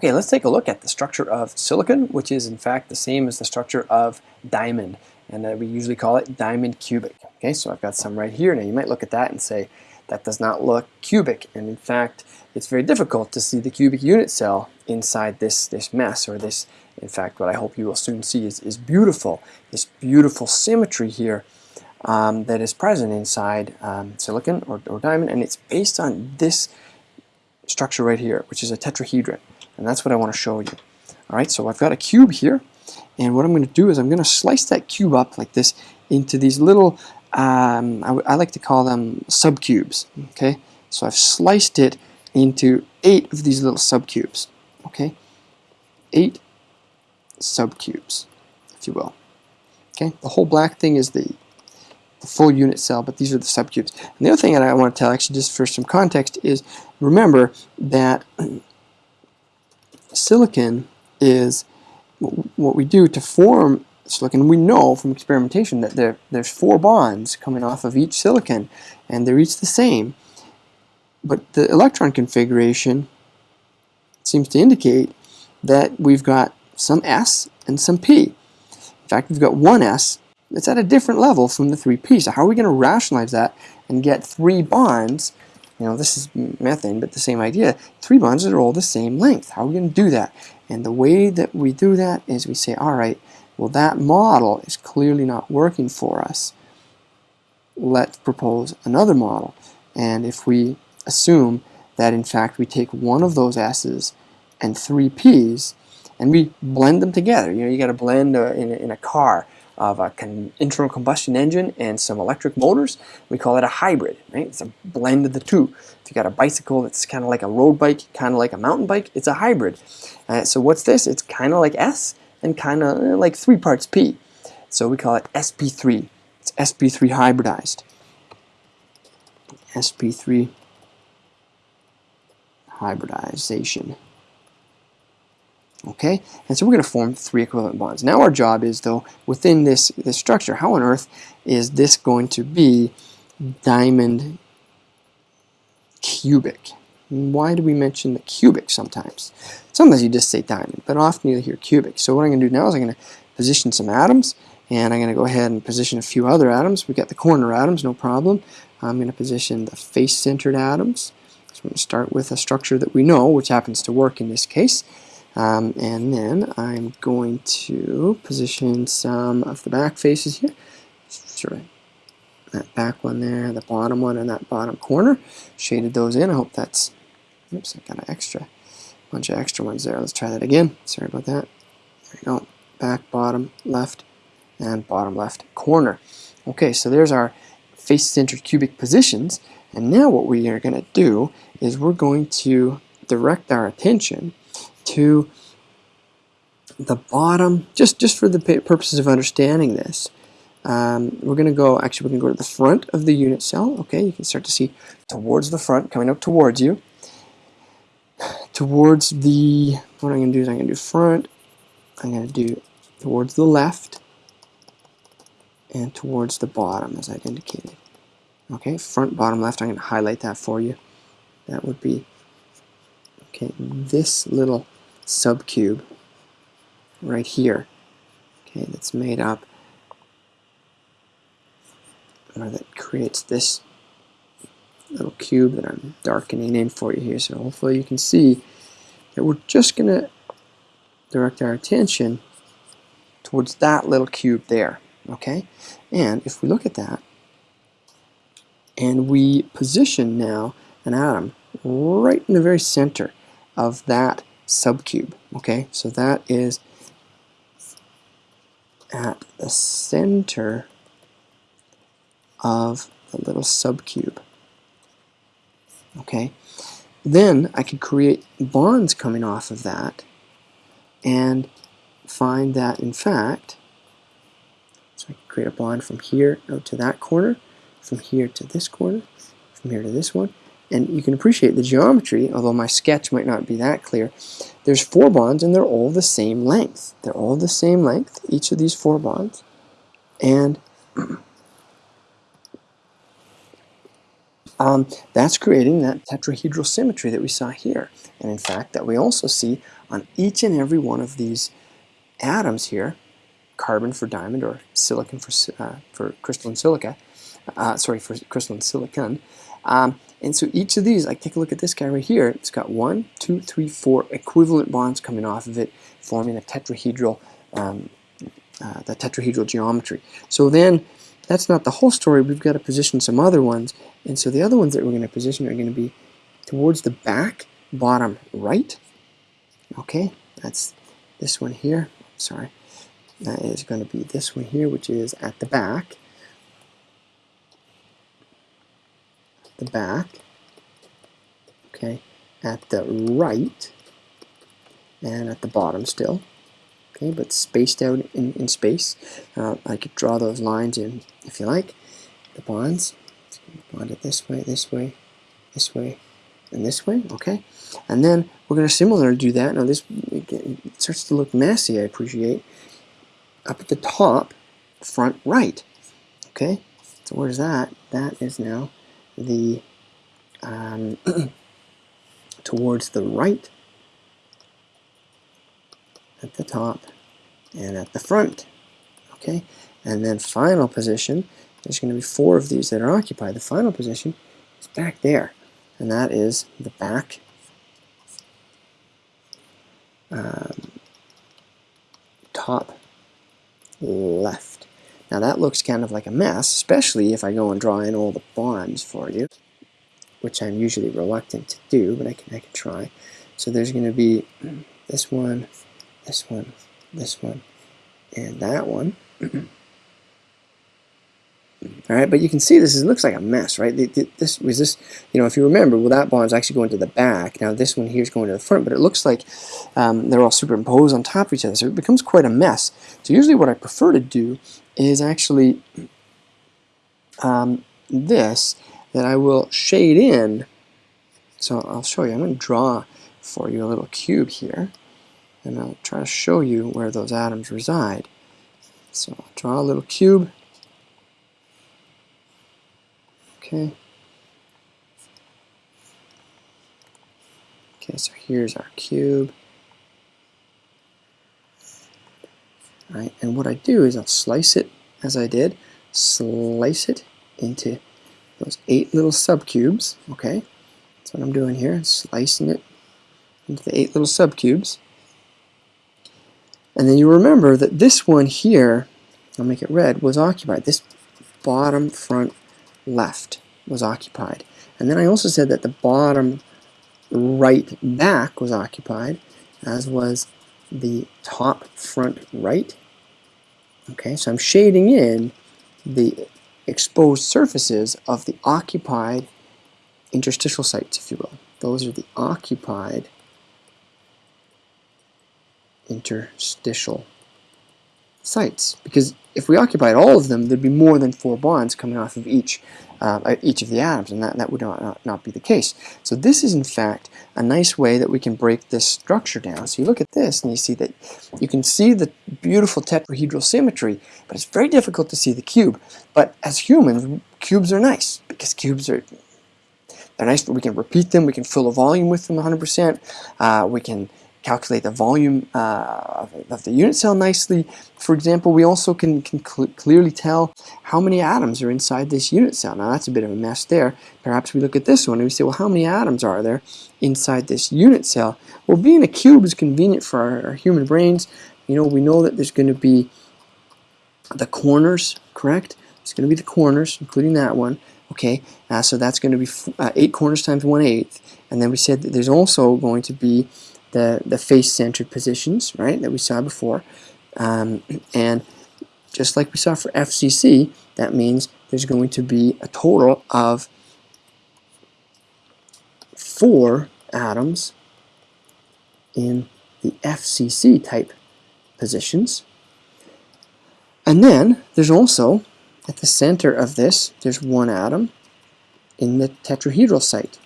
Okay, let's take a look at the structure of silicon, which is in fact the same as the structure of diamond, and uh, we usually call it diamond cubic. Okay, so I've got some right here. Now you might look at that and say, that does not look cubic, and in fact, it's very difficult to see the cubic unit cell inside this, this mess, or this, in fact, what I hope you will soon see is, is beautiful, this beautiful symmetry here um, that is present inside um, silicon or, or diamond, and it's based on this structure right here, which is a tetrahedron. And that's what I want to show you. All right, so I've got a cube here. And what I'm going to do is I'm going to slice that cube up like this into these little, um, I, I like to call them subcubes. Okay, so I've sliced it into eight of these little subcubes. Okay, eight subcubes, if you will. Okay, the whole black thing is the, the full unit cell, but these are the subcubes. And the other thing that I want to tell, actually, just for some context, is remember that silicon is what we do to form silicon. We know from experimentation that there, there's four bonds coming off of each silicon, and they're each the same. But the electron configuration seems to indicate that we've got some S and some P. In fact, we've got one S that's at a different level from the three P. So how are we going to rationalize that and get three bonds you know, this is methane, but the same idea. Three bonds are all the same length. How are we going to do that? And the way that we do that is we say, all right, well, that model is clearly not working for us. Let's propose another model. And if we assume that, in fact, we take one of those S's and three P's, and we blend them together. You know, you got to blend uh, in, in a car of an internal combustion engine and some electric motors. We call it a hybrid, right? It's a blend of the two. If you got a bicycle that's kind of like a road bike, kind of like a mountain bike, it's a hybrid. Uh, so what's this? It's kind of like S and kind of uh, like three parts P. So we call it SP3. It's SP3 hybridized. SP3 hybridization. Okay, and so we're going to form three equivalent bonds. Now our job is, though, within this, this structure, how on earth is this going to be diamond cubic? Why do we mention the cubic sometimes? Sometimes you just say diamond, but often you hear cubic. So what I'm going to do now is I'm going to position some atoms, and I'm going to go ahead and position a few other atoms. We've got the corner atoms, no problem. I'm going to position the face-centered atoms. So I'm going to start with a structure that we know, which happens to work in this case. Um, and then I'm going to position some of the back faces here. Sort of that back one there, the bottom one, and that bottom corner. Shaded those in. I hope that's, oops, I got an extra, bunch of extra ones there. Let's try that again. Sorry about that. There we go. Back, bottom, left, and bottom left corner. Okay, so there's our face-centered cubic positions. And now what we are going to do is we're going to direct our attention to the bottom, just, just for the purposes of understanding this, um, we're going to go, actually we're going to go to the front of the unit cell. Okay, you can start to see towards the front, coming up towards you. Towards the, what I'm going to do is I'm going to do front, I'm going to do towards the left, and towards the bottom as I've indicated. Okay, front, bottom, left, I'm going to highlight that for you. That would be, okay, this little subcube right here okay that's made up or that creates this little cube that I'm darkening in for you here. So hopefully you can see that we're just gonna direct our attention towards that little cube there okay? And if we look at that and we position now an atom right in the very center of that subcube. Okay, so that is at the center of the little subcube. Okay, then I could create bonds coming off of that and find that in fact, so I create a bond from here out to that corner, from here to this corner, from here to this one, and you can appreciate the geometry, although my sketch might not be that clear. There's four bonds and they're all the same length. They're all the same length, each of these four bonds. And um, that's creating that tetrahedral symmetry that we saw here. And in fact, that we also see on each and every one of these atoms here, carbon for diamond or silicon for, uh, for crystalline silica, uh, sorry, for crystalline silicon. Um, and so each of these, like take a look at this guy right here, it's got one, two, three, four equivalent bonds coming off of it, forming a tetrahedral, um, uh, the tetrahedral geometry. So then, that's not the whole story, we've got to position some other ones, and so the other ones that we're going to position are going to be towards the back, bottom right, okay, that's this one here, sorry, that is going to be this one here, which is at the back, the back, okay, at the right, and at the bottom still, okay, but spaced out in, in space. Uh, I could draw those lines in if you like, the bonds, bond it this way, this way, this way, and this way, okay? And then we're going to similarly do that. Now this starts to look messy, I appreciate. Up at the top, front right, okay? So where's that? That is now the um, towards the right at the top and at the front okay? And then final position there's going to be four of these that are occupied. The final position is back there and that is the back um, top left now that looks kind of like a mess, especially if I go and draw in all the bonds for you, which I'm usually reluctant to do, but I can, I can try. So there's going to be this one, this one, this one, and that one. All right, but you can see this is, looks like a mess, right? This was this, you know, if you remember, well, that bond is actually going to the back. Now this one here is going to the front, but it looks like um, they're all superimposed on top of each other, so it becomes quite a mess. So usually what I prefer to do is actually um, this, that I will shade in. So I'll show you. I'm going to draw for you a little cube here, and I'll try to show you where those atoms reside. So I'll draw a little cube Okay. Okay, so here's our cube. Right, and what I do is I'll slice it as I did, slice it into those eight little subcubes, okay? That's what I'm doing here, slicing it into the eight little subcubes. And then you remember that this one here, I'll make it red, was occupied. This bottom front left was occupied. And then I also said that the bottom right back was occupied, as was the top front right. Okay, so I'm shading in the exposed surfaces of the occupied interstitial sites, if you will. Those are the occupied interstitial sites. Because if we occupied all of them, there'd be more than four bonds coming off of each uh, each of the atoms, and that, that would not, not, be the case. So this is, in fact, a nice way that we can break this structure down. So you look at this, and you see that you can see the beautiful tetrahedral symmetry, but it's very difficult to see the cube. But as humans, cubes are nice, because cubes are they're nice, we can repeat them, we can fill a volume with them 100%, uh, we can calculate the volume uh, of, the unit cell nicely. For example, we also can, can cl clearly tell how many atoms are inside this unit cell. Now that's a bit of a mess there. Perhaps we look at this one and we say, well, how many atoms are there inside this unit cell? Well, being a cube is convenient for our, our human brains. You know, we know that there's going to be the corners, correct? It's going to be the corners, including that one. Okay, uh, so that's going to be uh, 8 corners times 1 eighth. And then we said that there's also going to be the, the face-centered positions, right, that we saw before. Um, and just like we saw for FCC, that means there's going to be a total of four atoms in the FCC type positions. And then there's also, at the center of this, there's one atom in the tetrahedral site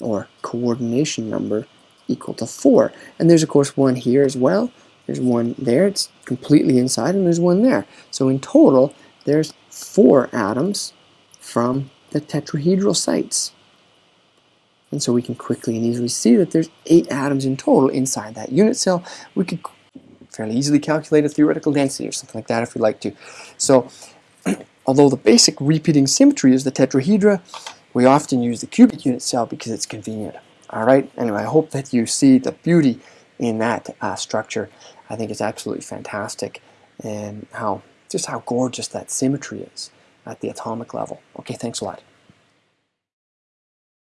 or coordination number equal to 4. And there's of course one here as well. There's one there, it's completely inside, and there's one there. So in total, there's four atoms from the tetrahedral sites. And so we can quickly and easily see that there's eight atoms in total inside that unit cell. We could fairly easily calculate a theoretical density or something like that if we like to. So although the basic repeating symmetry is the tetrahedra, we often use the cubic unit cell because it's convenient. All right. Anyway, I hope that you see the beauty in that uh, structure. I think it's absolutely fantastic, and how just how gorgeous that symmetry is at the atomic level. Okay, thanks a lot.